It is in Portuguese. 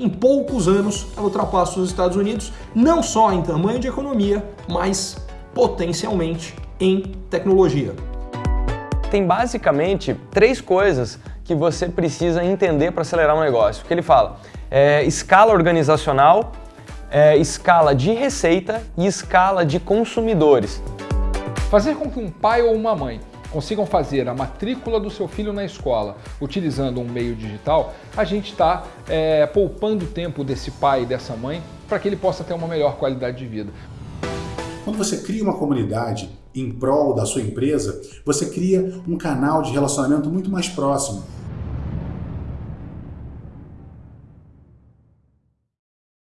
em poucos anos ela ultrapassa os Estados Unidos, não só em tamanho de economia, mas potencialmente em tecnologia. Tem basicamente três coisas que você precisa entender para acelerar um negócio. O que ele fala? É, escala organizacional, é, escala de receita e escala de consumidores. Fazer com que um pai ou uma mãe consigam fazer a matrícula do seu filho na escola utilizando um meio digital, a gente está é, poupando tempo desse pai e dessa mãe para que ele possa ter uma melhor qualidade de vida. Quando você cria uma comunidade em prol da sua empresa, você cria um canal de relacionamento muito mais próximo.